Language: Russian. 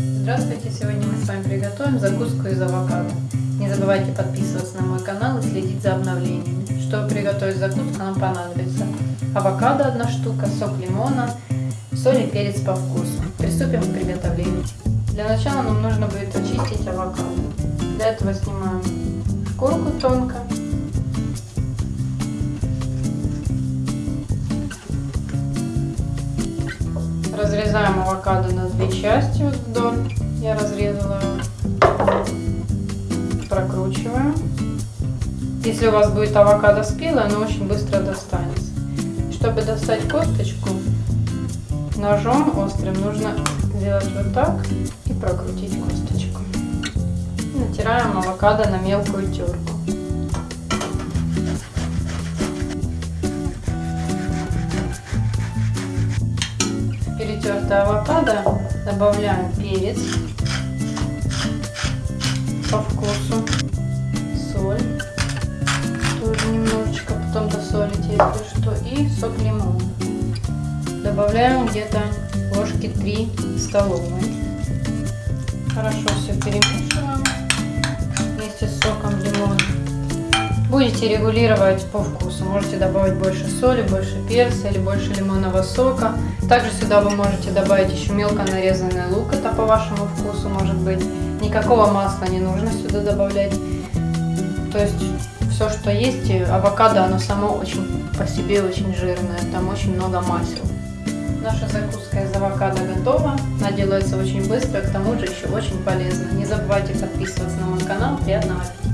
Здравствуйте! Сегодня мы с вами приготовим закуску из авокадо. Не забывайте подписываться на мой канал и следить за обновлениями. Чтобы приготовить закуску, нам понадобится авокадо одна штука, сок лимона, соль и перец по вкусу. Приступим к приготовлению. Для начала нам нужно будет очистить авокадо. Для этого снимаем Разрезаем авокадо на две части вот вдоль. Я разрезала. Прокручиваем. Если у вас будет авокадо спелое, оно очень быстро достанется. Чтобы достать косточку, ножом острым нужно сделать вот так и прокрутить косточку. Натираем авокадо на мелкую терку. Перетертое авокадо добавляем перец по вкусу, соль, тоже немножечко, потом досолите, если что, и сок лимона. Добавляем где-то ложки 3 столовые. Хорошо все перемешиваем Будете регулировать по вкусу. Можете добавить больше соли, больше перца или больше лимонного сока. Также сюда вы можете добавить еще мелко нарезанный лук. Это по вашему вкусу может быть. Никакого масла не нужно сюда добавлять. То есть все, что есть, авокадо, оно само очень по себе очень жирное. Там очень много масел. Наша закуска из авокадо готова. Она делается очень быстро, к тому же еще очень полезно. Не забывайте подписываться на мой канал. Приятного аппетита!